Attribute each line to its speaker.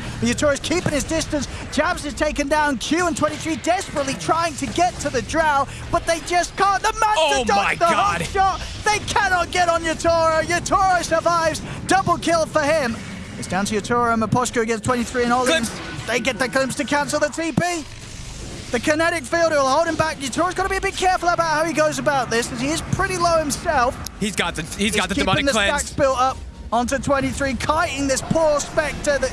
Speaker 1: Yatoro. Yatoro's keeping his distance. Jabz is taken down. Q and 23 desperately trying to get to the Drow, but they just can't. The Master
Speaker 2: Oh
Speaker 1: dodged
Speaker 2: my
Speaker 1: the
Speaker 2: God.
Speaker 1: shot. They cannot get on Yatoro. Yatoro survives. Double kill for him. It's down to Yatoro and Miposhka against 23 and Ollie. They get the glimpse to cancel the TP. The kinetic field will hold him back. Yatoro's got to be a bit careful about how he goes about this, as he is pretty low himself.
Speaker 2: He's got the he's got the demonic
Speaker 1: the
Speaker 2: cleanse.
Speaker 1: stacks built up onto 23, kiting this poor Spectre that